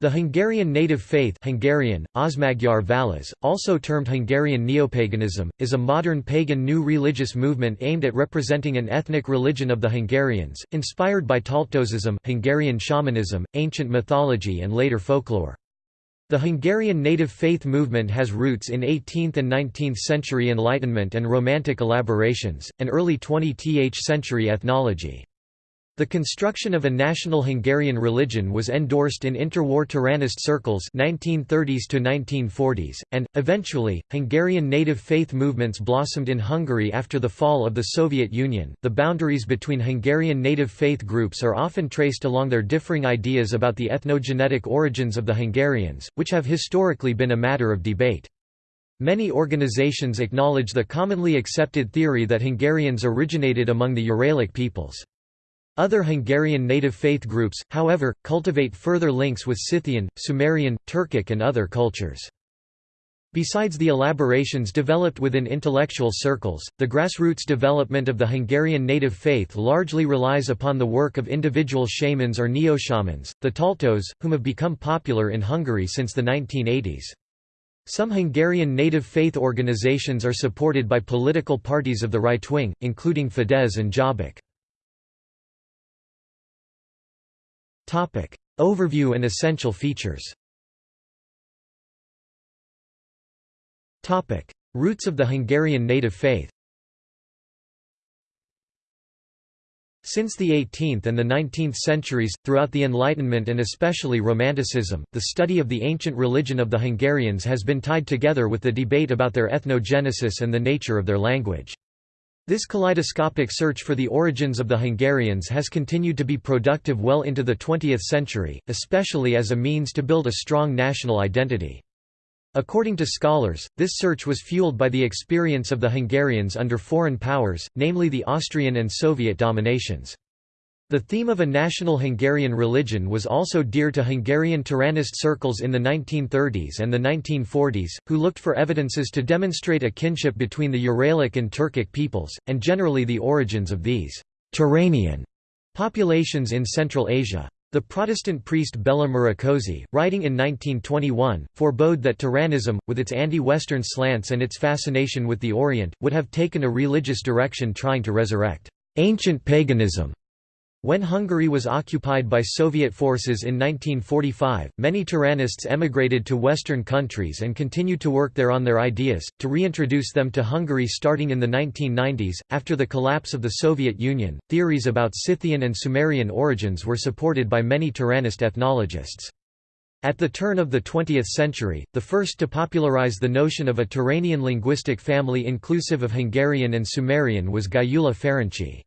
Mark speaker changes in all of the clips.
Speaker 1: The Hungarian native faith Hungarian, Osmagyar Vallász, also termed Hungarian neopaganism, is a modern pagan new religious movement aimed at representing an ethnic religion of the Hungarians, inspired by Taltosism Hungarian shamanism, ancient mythology and later folklore. The Hungarian native faith movement has roots in 18th and 19th century Enlightenment and Romantic elaborations, and early 20th century ethnology. The construction of a national Hungarian religion was endorsed in interwar Turanist circles 1930s to 1940s, and, eventually, Hungarian native faith movements blossomed in Hungary after the fall of the Soviet Union. The boundaries between Hungarian native faith groups are often traced along their differing ideas about the ethnogenetic origins of the Hungarians, which have historically been a matter of debate. Many organizations acknowledge the commonly accepted theory that Hungarians originated among the Uralic peoples. Other Hungarian native faith groups, however, cultivate further links with Scythian, Sumerian, Turkic and other cultures. Besides the elaborations developed within intellectual circles, the grassroots development of the Hungarian native faith largely relies upon the work of individual shamans or neo-shamans, the Taltos, whom have become popular in Hungary since the 1980s. Some Hungarian native faith organizations are supported by political parties of the right wing, including Fidesz and Jobbik. Topic. Overview and essential features Topic. Roots of the Hungarian native faith Since the 18th and the 19th centuries, throughout the Enlightenment and especially Romanticism, the study of the ancient religion of the Hungarians has been tied together with the debate about their ethnogenesis and the nature of their language. This kaleidoscopic search for the origins of the Hungarians has continued to be productive well into the 20th century, especially as a means to build a strong national identity. According to scholars, this search was fueled by the experience of the Hungarians under foreign powers, namely the Austrian and Soviet dominations. The theme of a national Hungarian religion was also dear to Hungarian Turanist circles in the 1930s and the 1940s, who looked for evidences to demonstrate a kinship between the Uralic and Turkic peoples, and generally the origins of these Turanian populations in Central Asia. The Protestant priest Bela Murakozy, writing in 1921, forebode that Turanism, with its anti-Western slants and its fascination with the Orient, would have taken a religious direction trying to resurrect ancient paganism when Hungary was occupied by Soviet forces in 1945, many Turanists emigrated to Western countries and continued to work there on their ideas, to reintroduce them to Hungary starting in the 1990s. After the collapse of the Soviet Union, theories about Scythian and Sumerian origins were supported by many Turanist ethnologists. At the turn of the 20th century, the first to popularize the notion of a Turanian linguistic family inclusive of Hungarian and Sumerian was Gyula Ferenczi.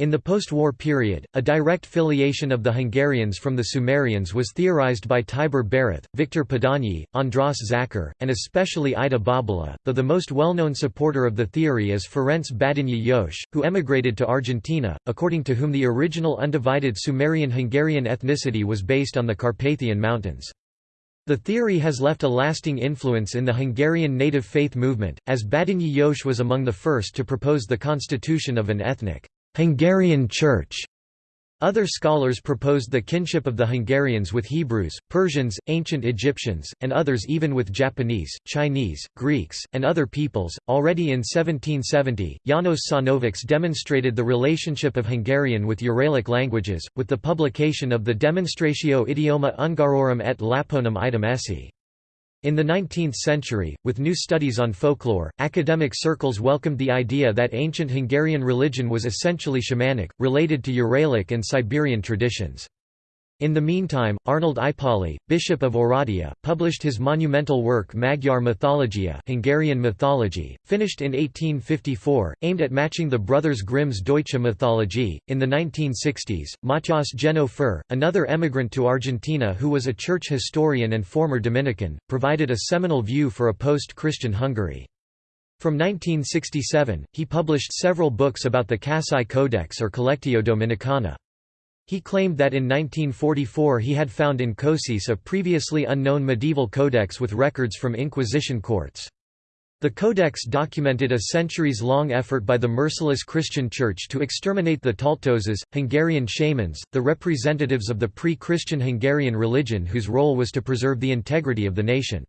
Speaker 1: In the post-war period, a direct filiation of the Hungarians from the Sumerians was theorized by Tibor Barath, Victor Padanyi, Andras Zakar, and especially Ida Bobula, though the most well-known supporter of the theory is Ferenc Badinyi Jós, who emigrated to Argentina, according to whom the original undivided Sumerian-Hungarian ethnicity was based on the Carpathian Mountains. The theory has left a lasting influence in the Hungarian native faith movement, as Badinyi Jós was among the first to propose the constitution of an ethnic Hungarian Church. Other scholars proposed the kinship of the Hungarians with Hebrews, Persians, ancient Egyptians, and others even with Japanese, Chinese, Greeks, and other peoples. Already in 1770, Janos Sajnovics demonstrated the relationship of Hungarian with Uralic languages, with the publication of the Demonstratio Idioma Ungarorum et Laponum item esse. In the 19th century, with new studies on folklore, academic circles welcomed the idea that ancient Hungarian religion was essentially shamanic, related to Uralic and Siberian traditions. In the meantime, Arnold Ipolyi, Bishop of Oradea, published his monumental work Magyar Mythologia Hungarian mythology, finished in 1854, aimed at matching the Brothers Grimm's Deutsche Mythologie. In the 1960s, Matyas Jenő Für, another emigrant to Argentina who was a church historian and former Dominican, provided a seminal view for a post-Christian Hungary. From 1967, he published several books about the Cassai Codex or Collectio Dominicana. He claimed that in 1944 he had found in Kosice a previously unknown medieval codex with records from Inquisition courts. The Codex documented a centuries-long effort by the merciless Christian Church to exterminate the Taltoses, Hungarian shamans, the representatives of the pre-Christian Hungarian religion whose role was to preserve the integrity of the nation.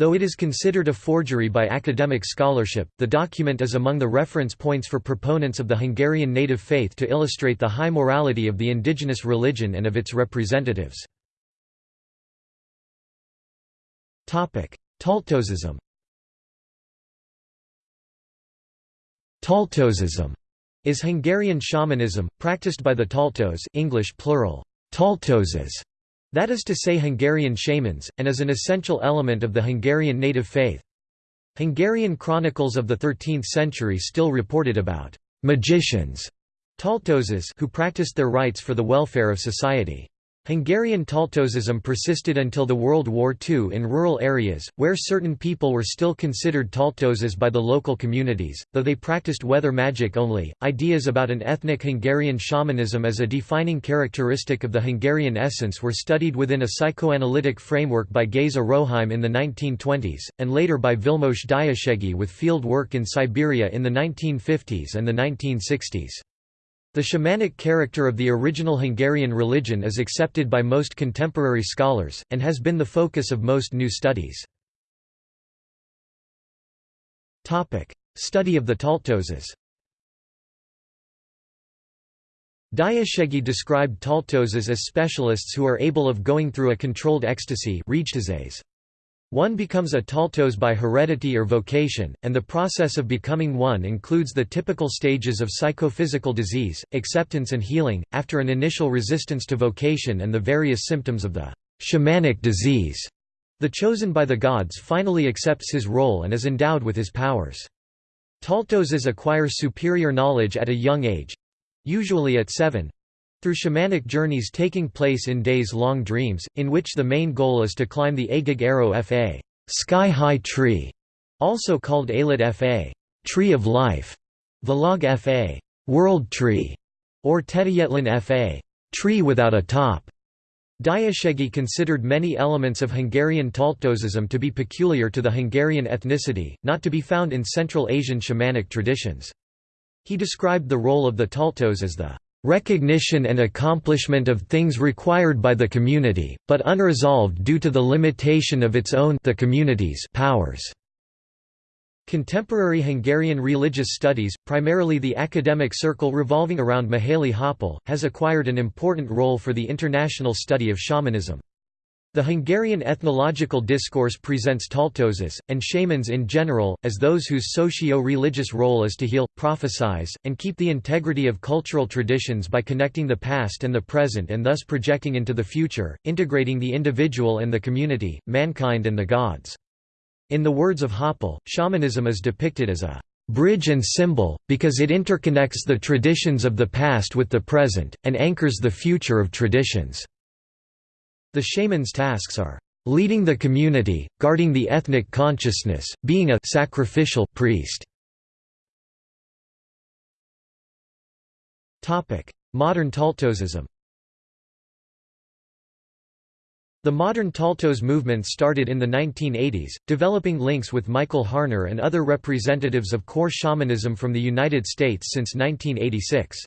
Speaker 1: Though it is considered a forgery by academic scholarship, the document is among the reference points for proponents of the Hungarian native faith to illustrate the high morality of the indigenous religion and of its representatives. Taltosism Taltosism is Hungarian shamanism, practiced by the Taltos English plural, Taltoses, that is to say Hungarian shamans, and is an essential element of the Hungarian native faith. Hungarian chronicles of the 13th century still reported about «magicians» who practiced their rites for the welfare of society. Hungarian Taltosism persisted until the World War II in rural areas, where certain people were still considered Taltoses by the local communities, though they practiced weather magic only. Ideas about an ethnic Hungarian shamanism as a defining characteristic of the Hungarian essence were studied within a psychoanalytic framework by Géza Roheim in the 1920s, and later by Vilmos Diószegi with field work in Siberia in the 1950s and the 1960s. The shamanic character of the original Hungarian religion is accepted by most contemporary scholars, and has been the focus of most new studies. Study of the Taltoses Diószegi described Taltoses as specialists who are able of going through a controlled ecstasy one becomes a Taltos by heredity or vocation, and the process of becoming one includes the typical stages of psychophysical disease, acceptance and healing, after an initial resistance to vocation and the various symptoms of the shamanic disease. The chosen by the gods finally accepts his role and is endowed with his powers. Taltoses acquire superior knowledge at a young age—usually at seven, through shamanic journeys taking place in days-long dreams, in which the main goal is to climb the Agig Arrow Fa sky-high tree, also called Alit Fa tree of life, Valog Fa world tree, or Tedayetlan Fa tree without a top. Diószegi considered many elements of Hungarian Taltosism to be peculiar to the Hungarian ethnicity, not to be found in Central Asian shamanic traditions. He described the role of the Taltos as the recognition and accomplishment of things required by the community, but unresolved due to the limitation of its own the community's powers. Contemporary Hungarian religious studies, primarily the academic circle revolving around Mihaly Hoppál, has acquired an important role for the international study of shamanism. The Hungarian ethnological discourse presents Taltoses, and shamans in general, as those whose socio-religious role is to heal, prophesize, and keep the integrity of cultural traditions by connecting the past and the present and thus projecting into the future, integrating the individual and the community, mankind and the gods. In the words of Hoppál, shamanism is depicted as a bridge and symbol, because it interconnects the traditions of the past with the present, and anchors the future of traditions. The shaman's tasks are leading the community, guarding the ethnic consciousness, being a sacrificial priest. Topic: Modern Taltosism The modern Taltos movement started in the 1980s, developing links with Michael Harner and other representatives of core shamanism from the United States since 1986.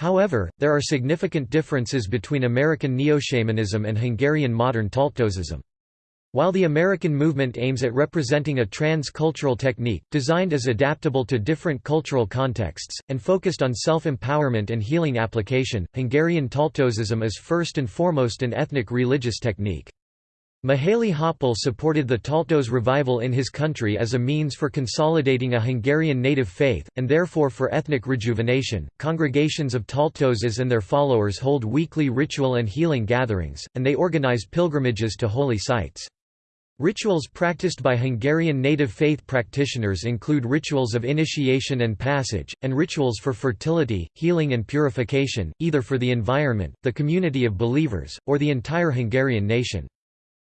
Speaker 1: However, there are significant differences between American neo-shamanism and Hungarian modern Taltosism. While the American movement aims at representing a trans-cultural technique, designed as adaptable to different cultural contexts, and focused on self-empowerment and healing application, Hungarian Taltosism is first and foremost an ethnic religious technique. Mihaly Hoppál supported the Taltos revival in his country as a means for consolidating a Hungarian native faith, and therefore for ethnic rejuvenation. Congregations of Taltoses and their followers hold weekly ritual and healing gatherings, and they organize pilgrimages to holy sites. Rituals practiced by Hungarian native faith practitioners include rituals of initiation and passage, and rituals for fertility, healing and purification, either for the environment, the community of believers, or the entire Hungarian nation.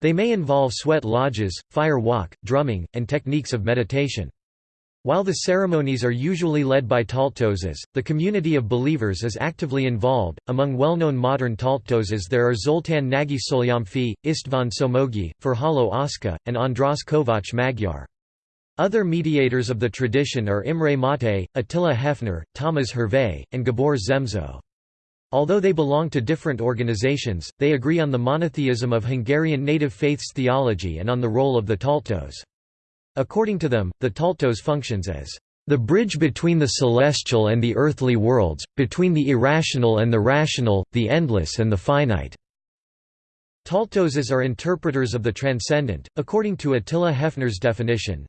Speaker 1: They may involve sweat lodges, fire walk, drumming, and techniques of meditation. While the ceremonies are usually led by Taltoses, the community of believers is actively involved. Among well-known modern Taltoses there are Zoltán Nagy Solyomfi, István Somogy, Ferhalo Oszka, and András Kovács Magyar. Other mediators of the tradition are Imre Máté, Attila Hefner, Tamás Hervé, and Gabor Zemzo. Although they belong to different organizations, they agree on the monotheism of Hungarian native faiths theology and on the role of the Taltos. According to them, the Taltos functions as the bridge between the celestial and the earthly worlds, between the irrational and the rational, the endless and the finite. Taltoses are interpreters of the transcendent, according to Attila Hefner's definition.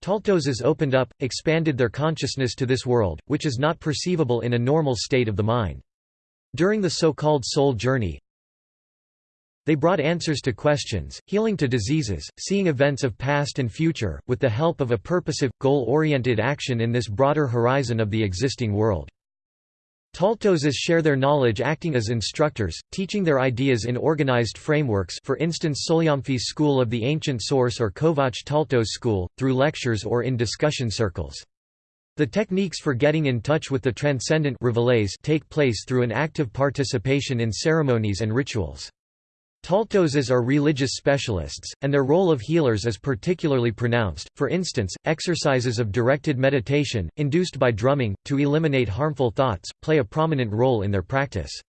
Speaker 1: Taltoses opened up, expanded their consciousness to this world, which is not perceivable in a normal state of the mind. During the so-called soul journey, they brought answers to questions, healing to diseases, seeing events of past and future, with the help of a purposive, goal-oriented action in this broader horizon of the existing world. Taltoses share their knowledge acting as instructors, teaching their ideas in organized frameworks for instance Solyomfi's School of the Ancient Source or Kovács Taltos School, through lectures or in discussion circles. The techniques for getting in touch with the transcendent take place through an active participation in ceremonies and rituals. Taltoses are religious specialists, and their role of healers is particularly pronounced, for instance, exercises of directed meditation, induced by drumming, to eliminate harmful thoughts, play a prominent role in their practice.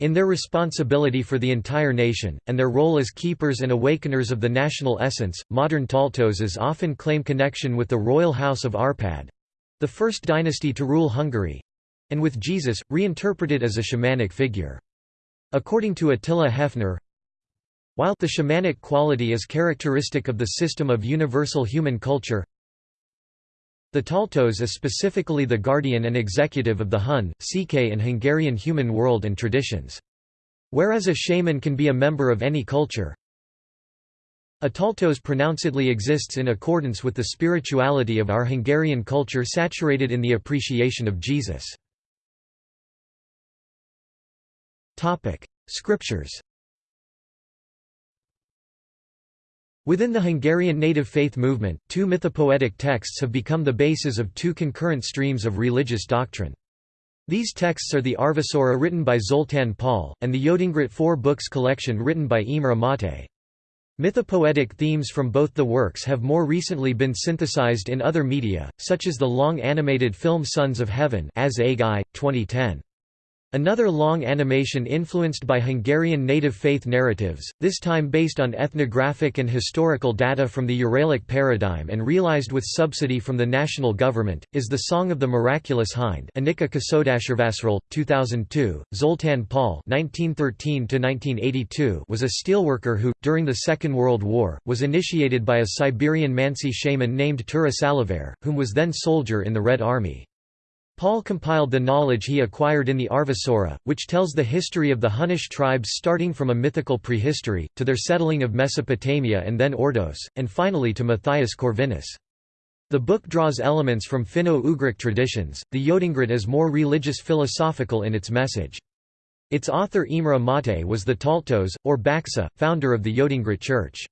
Speaker 1: In their responsibility for the entire nation, and their role as keepers and awakeners of the national essence, modern Taltoses often claim connection with the royal house of Arpad—the first dynasty to rule Hungary—and with Jesus, reinterpreted as a shamanic figure. According to Attila Hefner, while the shamanic quality is characteristic of the system of universal human culture, the Taltos is specifically the guardian and executive of the Hun, CK and Hungarian human world and traditions. Whereas a shaman can be a member of any culture, a Taltos pronouncedly exists in accordance with the spirituality of our Hungarian culture saturated in the appreciation of Jesus. Scriptures Within the Hungarian native faith movement, two mythopoetic texts have become the basis of two concurrent streams of religious doctrine. These texts are the Arvisura written by Zoltán Paul, and the Yotengrit Four Books collection written by Imre Máté. Mythopoetic themes from both the works have more recently been synthesized in other media, such as the long animated film Sons of Heaven as 2010. Another long animation influenced by Hungarian native faith narratives, this time based on ethnographic and historical data from the Uralic paradigm and realized with subsidy from the national government, is The Song of the Miraculous Hind Anika Kasodashervasral, 2002, Zoltán Paul was a steelworker who, during the Second World War, was initiated by a Siberian Mansi shaman named Tura Salaver, whom was then soldier in the Red Army. Paul compiled the knowledge he acquired in the Arvisura, which tells the history of the Hunnish tribes starting from a mythical prehistory, to their settling of Mesopotamia and then Ordos, and finally to Matthias Corvinus. The book draws elements from Finno-Ugric traditions, the Yotengrit is more religious-philosophical in its message. Its author Imre Máté was the Taltos, or Baksa, founder of the Yotengrit Church.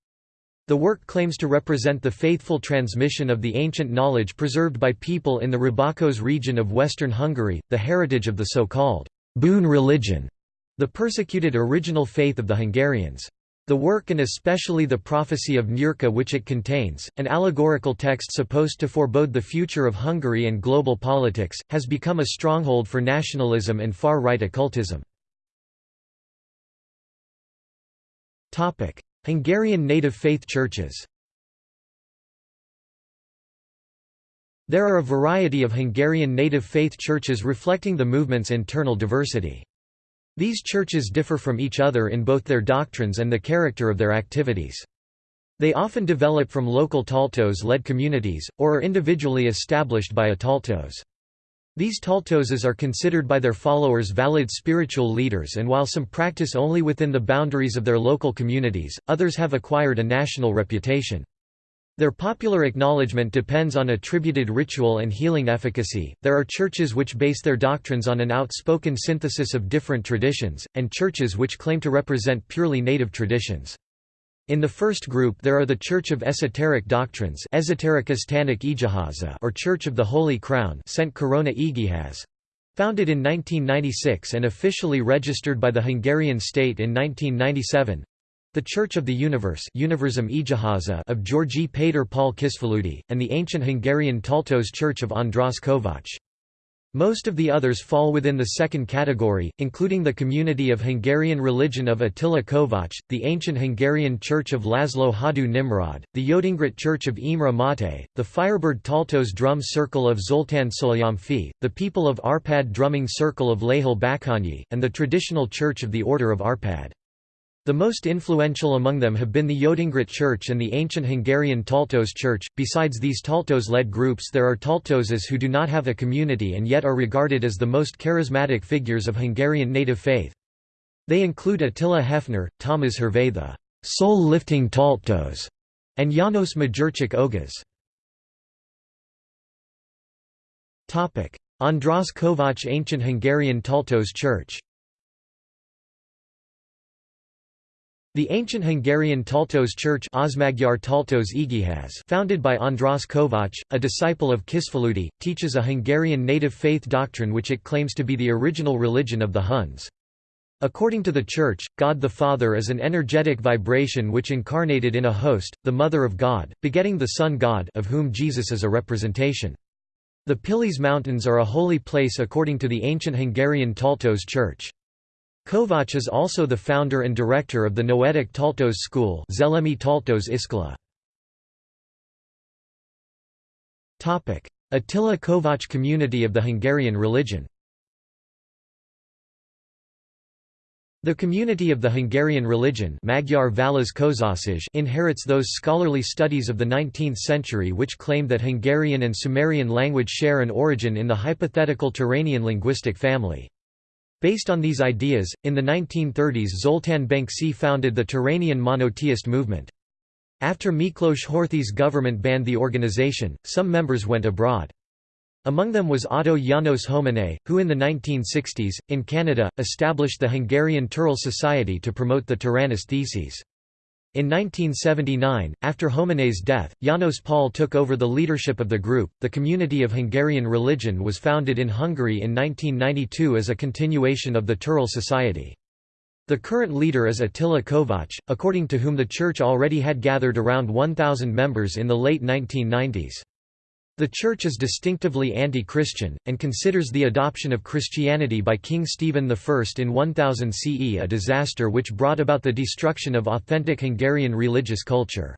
Speaker 1: The work claims to represent the faithful transmission of the ancient knowledge preserved by people in the Rábaköz region of western Hungary, the heritage of the so-called boon religion, the persecuted original faith of the Hungarians. The work and especially the prophecy of Nyírka which it contains, an allegorical text supposed to forebode the future of Hungary and global politics, has become a stronghold for nationalism and far-right occultism. Hungarian native faith churches There are a variety of Hungarian native faith churches reflecting the movement's internal diversity. These churches differ from each other in both their doctrines and the character of their activities. They often develop from local Taltos-led communities, or are individually established by a Taltos. These Taltoses are considered by their followers valid spiritual leaders and while some practice only within the boundaries of their local communities, others have acquired a national reputation. Their popular acknowledgement depends on attributed ritual and healing efficacy. There are churches which base their doctrines on an outspoken synthesis of different traditions, and churches which claim to represent purely native traditions. In the first group there are the Church of Esoteric Doctrines or Church of the Holy Crown founded in 1996 and officially registered by the Hungarian state in 1997. the Church of the Universe of Georgi Pater Paul Kisfaludy, and the ancient Hungarian Taltos Church of András Kovács. Most of the others fall within the second category, including the community of Hungarian religion of Attila Kovács, the ancient Hungarian church of Laszlo Hadú Nimrod, the Yotengrit church of Imre Máté, the Firebird Taltos drum circle of Zoltán Solyomfi, the people of Arpad drumming circle of Lehel Bakanyi, and the traditional church of the Order of Arpad. The most influential among them have been the Yotengrit Church and the ancient Hungarian Taltos Church. Besides these Taltos led groups, there are Taltoses who do not have a community and yet are regarded as the most charismatic figures of Hungarian native faith. They include Attila Hefner, Thomas Hervé the soul lifting Taltos, and János Magyarcsik Ogas. András Kovács Ancient Hungarian Taltos Church The ancient Hungarian Taltos Church founded by András Kovács, a disciple of Kisfaludy, teaches a Hungarian native faith doctrine which it claims to be the original religion of the Huns. According to the Church, God the Father is an energetic vibration which incarnated in a host, the Mother of God, begetting the Son God of whom Jesus is a representation. The Pilis Mountains are a holy place according to the ancient Hungarian Taltos Church. Kovács is also the founder and director of the Noetic Taltos School Szellemi Taltos Iskola. Attila Kovács community of the Hungarian religion The community of the Hungarian religion Magyar inherits those scholarly studies of the 19th century which claim that Hungarian and Sumerian language share an origin in the hypothetical Turanian linguistic family. Based on these ideas, in the 1930s Zoltán Bencsy founded the Turanian monotheist movement. After Miklos Horthy's government banned the organization, some members went abroad. Among them was Otto János Homenay, who in the 1960s, in Canada, established the Hungarian Turul Society to promote the Turanist theses. In 1979, after Homenay's death, János Paul took over the leadership of the group. The Community of Hungarian Religion was founded in Hungary in 1992 as a continuation of the Turul Society. The current leader is Attila Kovács, according to whom the church already had gathered around 1,000 members in the late 1990s. The Church is distinctively anti-Christian, and considers the adoption of Christianity by King Stephen I in 1000 CE a disaster which brought about the destruction of authentic Hungarian religious culture.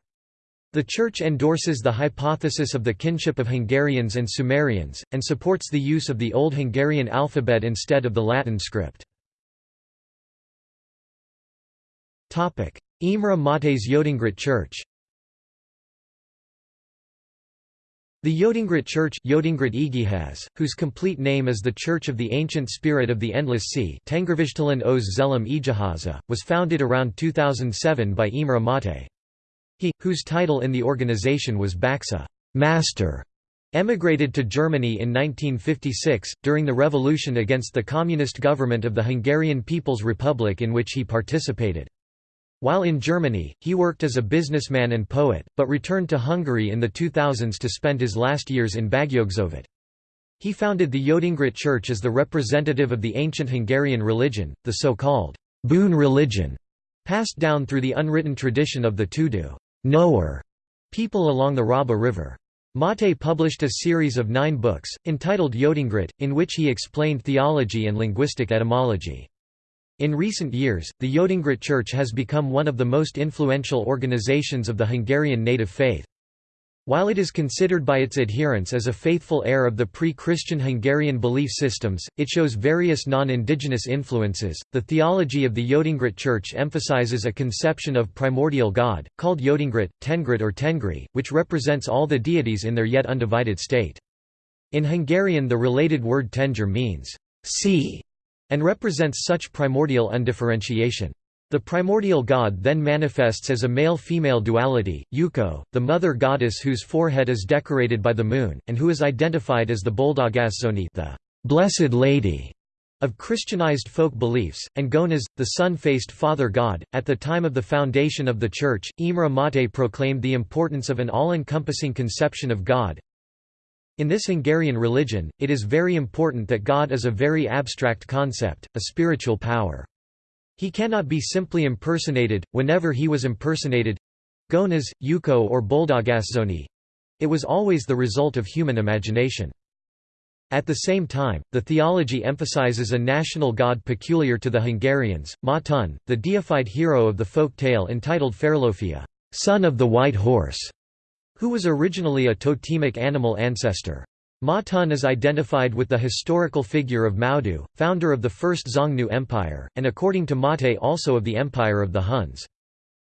Speaker 1: The Church endorses the hypothesis of the kinship of Hungarians and Sumerians, and supports the use of the Old Hungarian alphabet instead of the Latin script. Imre Máté's Yotengrit Church The Yotengrit Church Yotengrit whose complete name is the Church of the Ancient Spirit of the Endless Sea was founded around 2007 by Imre Máté. He, whose title in the organization was Baksa Master, emigrated to Germany in 1956, during the revolution against the communist government of the Hungarian People's Republic in which he participated. While in Germany, he worked as a businessman and poet, but returned to Hungary in the 2000s to spend his last years in Bágyogszovát. He founded the Yotengrit Church as the representative of the ancient Hungarian religion, the so-called boon religion, passed down through the unwritten tradition of the Tudu knower people along the Raba River. Máté published a series of nine books, entitled Yotengrit, in which he explained theology and linguistic etymology. In recent years, the Yotengrit Church has become one of the most influential organizations of the Hungarian native faith. While it is considered by its adherents as a faithful heir of the pre-Christian Hungarian belief systems, it shows various non-indigenous influences. The theology of the Yotengrit Church emphasizes a conception of primordial God, called Yotengrit, Tengrit or Tengri, which represents all the deities in their yet undivided state. In Hungarian the related word tenger means sea and represents such primordial undifferentiation. The primordial god then manifests as a male-female duality, Yuko, the mother goddess whose forehead is decorated by the moon, and who is identified as the Boldogasszony the Blessed Lady of Christianized folk beliefs, and Gonas, the sun-faced father god. At the time of the foundation of the Church, Imre Máté proclaimed the importance of an all-encompassing conception of God, in this Hungarian religion, it is very important that God is a very abstract concept, a spiritual power. He cannot be simply impersonated, whenever he was impersonated Gonas, Yuko or Boldogasszony it was always the result of human imagination. At the same time, the theology emphasizes a national god peculiar to the Hungarians, Matun, the deified hero of the folk tale entitled Fehérlófia, son of the white horse, who was originally a totemic animal ancestor. Matun is identified with the historical figure of Maudu, founder of the First Xiongnu Empire, and according to Mate also of the Empire of the Huns.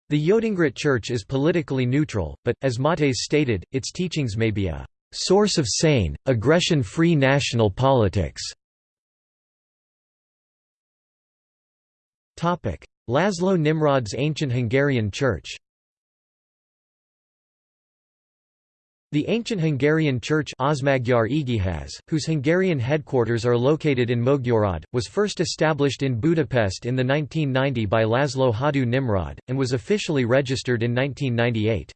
Speaker 1: The Yotengrit Church is politically neutral, but, as Mates stated, its teachings may be a source of sane, aggression-free national politics. Laszlo Nimrod's ancient Hungarian Church The ancient Hungarian Church whose Hungarian headquarters are located in Mogyorod, was first established in Budapest in the 1990 by Laszlo Hadu Nimrod, and was officially registered in 1998.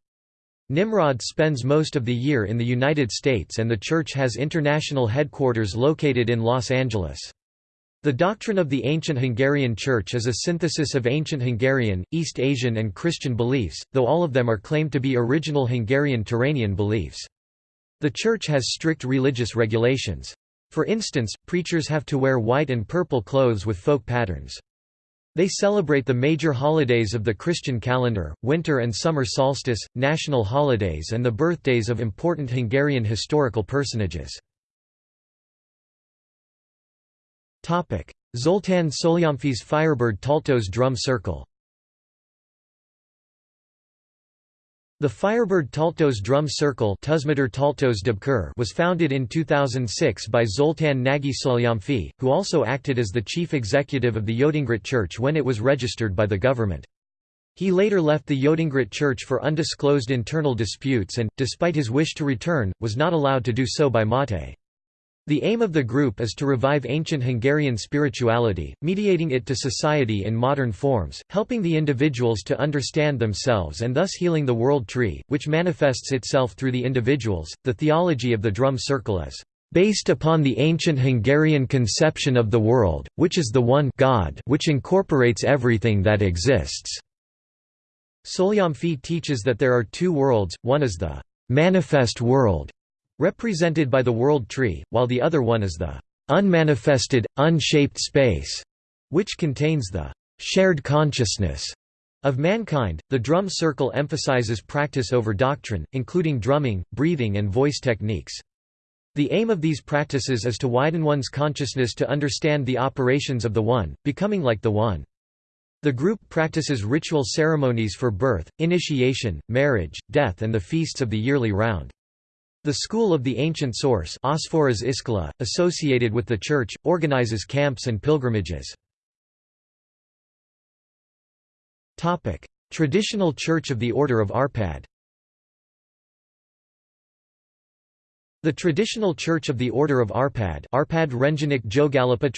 Speaker 1: Nimrod spends most of the year in the United States and the church has international headquarters located in Los Angeles. The doctrine of the ancient Hungarian Church is a synthesis of ancient Hungarian, East Asian and Christian beliefs, though all of them are claimed to be original Hungarian Turanian beliefs. The Church has strict religious regulations. For instance, preachers have to wear white and purple clothes with folk patterns. They celebrate the major holidays of the Christian calendar, winter and summer solstice, national holidays and the birthdays of important Hungarian historical personages. Zoltán Solyomfi's Firebird Taltos drum circle The Firebird Taltos Drum Circle was founded in 2006 by Zoltán Nagy Solyomfi, who also acted as the chief executive of the Yotengrit Church when it was registered by the government. He later left the Yotengrit Church for undisclosed internal disputes and, despite his wish to return, was not allowed to do so by Mate. The aim of the group is to revive ancient Hungarian spirituality, mediating it to society in modern forms, helping the individuals to understand themselves and thus healing the world tree, which manifests itself through the individuals. The theology of the drum circle is based upon the ancient Hungarian conception of the world, which is the one God which incorporates everything that exists. Solyomfi teaches that there are two worlds, one is the manifest world, represented by the world tree, while the other one is the unmanifested, unshaped space, which contains the shared consciousness of mankind. The drum circle emphasizes practice over doctrine, including drumming, breathing, and voice techniques. The aim of these practices is to widen one's consciousness to understand the operations of the One, becoming like the One. The group practices ritual ceremonies for birth, initiation, marriage, death and the feasts of the yearly round. The school of the ancient source associated with the church, organizes camps and pilgrimages. Traditional Church of the Order of Arpad The traditional church of the Order of Arpad Arpad Jogalapa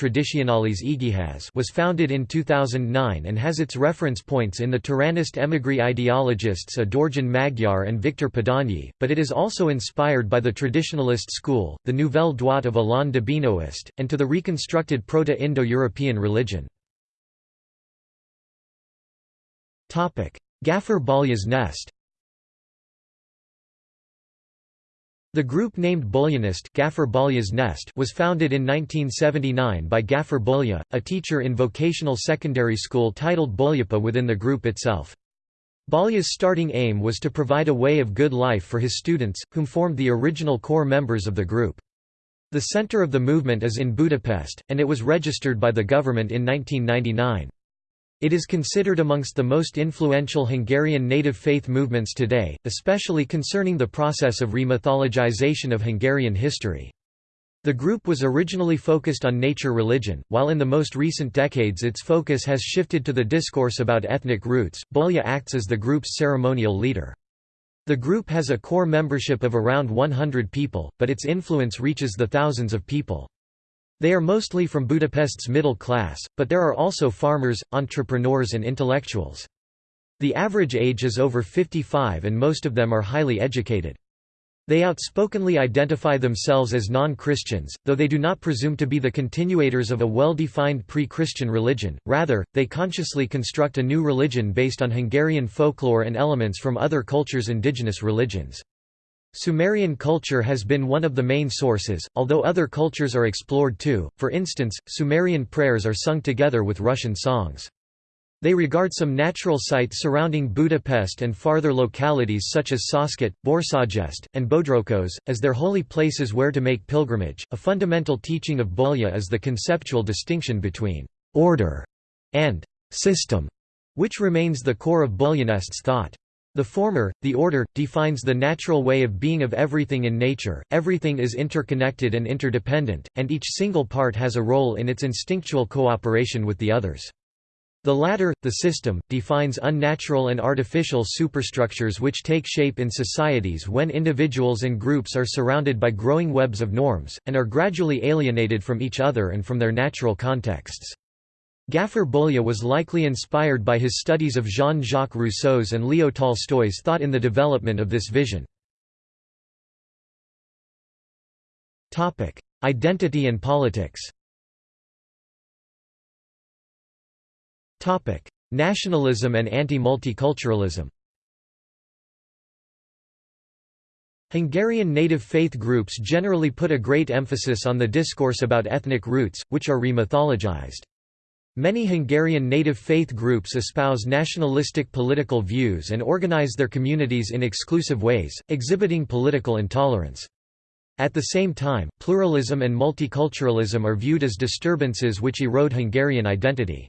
Speaker 1: was founded in 2009 and has its reference points in the Turanist emigre ideologists Adorjan Magyar and Victor Padanyi, but it is also inspired by the traditionalist school, the Nouvelle Droite of Alain de Benoist, and to the reconstructed Proto-Indo-European religion. Gaffer Balya's nest The group named Bolyanist Gaffer Nest was founded in 1979 by Gaffer Bulya, a teacher in vocational secondary school titled Bolyapa within the group itself. Balya's starting aim was to provide a way of good life for his students, whom formed the original core members of the group. The center of the movement is in Budapest, and it was registered by the government in 1999. It is considered amongst the most influential Hungarian native faith movements today, especially concerning the process of remythologization of Hungarian history. The group was originally focused on nature religion, while in the most recent decades its focus has shifted to the discourse about ethnic roots. Bulya acts as the group's ceremonial leader. The group has a core membership of around 100 people, but its influence reaches the thousands of people. They are mostly from Budapest's middle class, but there are also farmers, entrepreneurs and intellectuals. The average age is over 55 and most of them are highly educated. They outspokenly identify themselves as non-Christians, though they do not presume to be the continuators of a well-defined pre-Christian religion, rather, they consciously construct a new religion based on Hungarian folklore and elements from other cultures' indigenous religions. Sumerian culture has been one of the main sources, although other cultures are explored too, for instance, Sumerian prayers are sung together with Russian songs. They regard some natural sites surrounding Budapest and farther localities such as Saskat, Borsajest, and Bodroghoz, as their holy places where to make pilgrimage. A fundamental teaching of Bolya is the conceptual distinction between order and system, which remains the core of Bolyanist's thought. The former, the order, defines the natural way of being of everything in nature, everything is interconnected and interdependent, and each single part has a role in its instinctual cooperation with the others. The latter, the system, defines unnatural and artificial superstructures which take shape in societies when individuals and groups are surrounded by growing webs of norms, and are gradually alienated from each other and from their natural contexts. Gafur Bolya was likely inspired by his studies of Jean-Jacques Rousseau's and Leo Tolstoy's thought in the development of this vision. Identity and politics Nationalism and anti-multiculturalism Hungarian native faith groups generally put a great emphasis on the discourse about ethnic roots, which are remythologized. Many Hungarian native faith groups espouse nationalistic political views and organize their communities in exclusive ways, exhibiting political intolerance. At the same time, pluralism and multiculturalism are viewed as disturbances which erode Hungarian identity.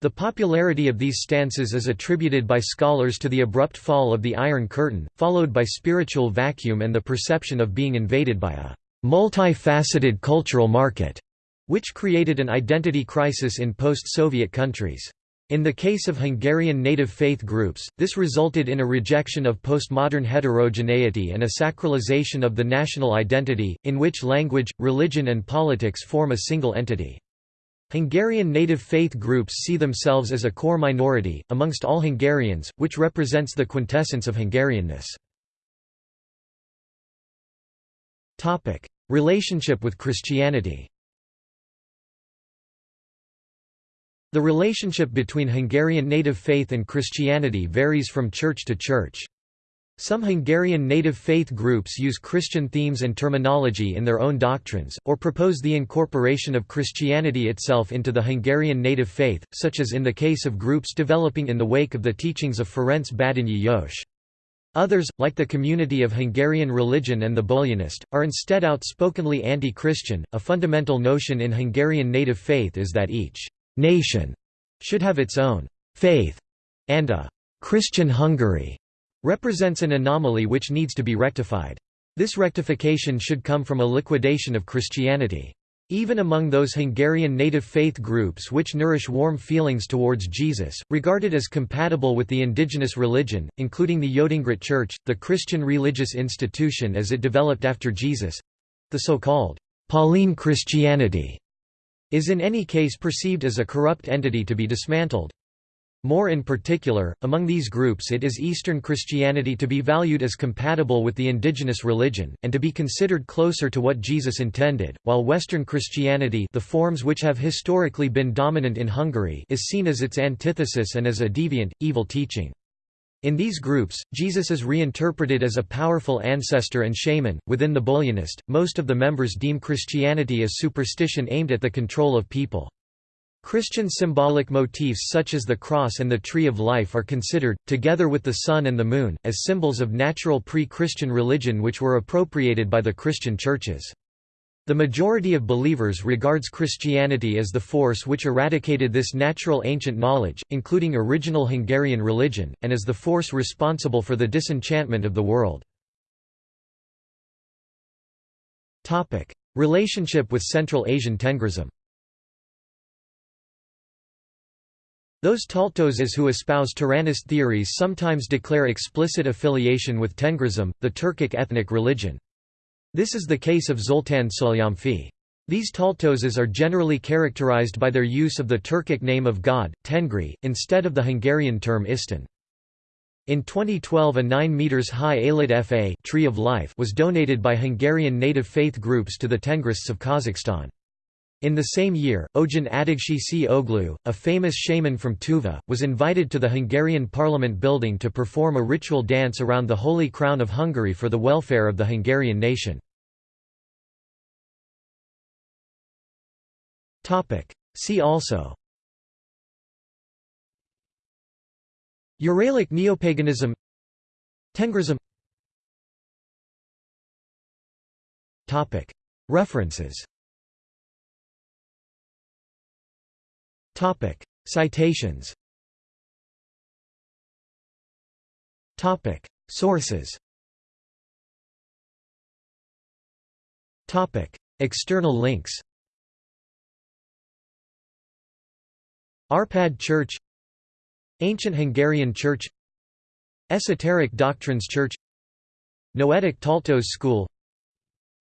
Speaker 1: The popularity of these stances is attributed by scholars to the abrupt fall of the Iron Curtain, followed by spiritual vacuum and the perception of being invaded by a multifaceted cultural market, which created an identity crisis in post-Soviet countries. In the case of Hungarian native faith groups, this resulted in a rejection of postmodern heterogeneity and a sacralization of the national identity, in which language, religion and politics form a single entity. Hungarian native faith groups see themselves as a core minority, amongst all Hungarians, which represents the quintessence of Hungarianness. Relationship with Christianity The relationship between Hungarian native faith and Christianity varies from church to church. Some Hungarian native faith groups use Christian themes and terminology in their own doctrines, or propose the incorporation of Christianity itself into the Hungarian native faith, such as in the case of groups developing in the wake of the teachings of Ferenc Badinyi Jos. Others, like the Community of Hungarian Religion and the Bolyanist, are instead outspokenly anti-Christian. A fundamental notion in Hungarian native faith is that each nation should have its own faith, and a Christian Hungary represents an anomaly which needs to be rectified. This rectification should come from a liquidation of Christianity. Even among those Hungarian native faith groups which nourish warm feelings towards Jesus, regarded as compatible with the indigenous religion, including the Yotengrit Church, the Christian religious institution as it developed after Jesus—the so-called Pauline Christianity, is in any case perceived as a corrupt entity to be dismantled. More in particular, among these groups it is Eastern Christianity to be valued as compatible with the indigenous religion, and to be considered closer to what Jesus intended, while Western Christianity the forms which have historically been dominant in Hungary is seen as its antithesis and as a deviant, evil teaching. In these groups, Jesus is reinterpreted as a powerful ancestor and shaman. Within the Bolyanist, most of the members deem Christianity as superstition aimed at the control of people. Christian symbolic motifs such as the cross and the tree of life are considered, together with the sun and the moon, as symbols of natural pre-Christian religion which were appropriated by the Christian churches. The majority of believers regards Christianity as the force which eradicated this natural ancient knowledge, including original Hungarian religion, and as the force responsible for the disenchantment of the world. Relationship with Central Asian Tengrism Those Taltoses who espouse Turanist theories sometimes declare explicit affiliation with Tengrism, the Turkic ethnic religion. This is the case of Zoltán Solyomfi. These Taltoses are generally characterized by their use of the Turkic name of God, Tengri, instead of the Hungarian term Isten. In 2012 a 9 meters high Alit Fa tree of life was donated by Hungarian native faith groups to the Tengrists of Kazakhstan. In the same year, Ojan Adagsi C. Oglu, a famous shaman from Tuva, was invited to the Hungarian parliament building to perform a ritual dance around the Holy Crown of Hungary for the welfare of the Hungarian nation. See also Uralic neopaganism Tengrism References Citations. Topic: Sources. Topic: External links. Arpad Church. Ancient Hungarian Church. Esoteric Doctrines Church. Noetic Taltos School.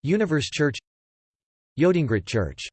Speaker 1: Universe Church. Yotengrit Church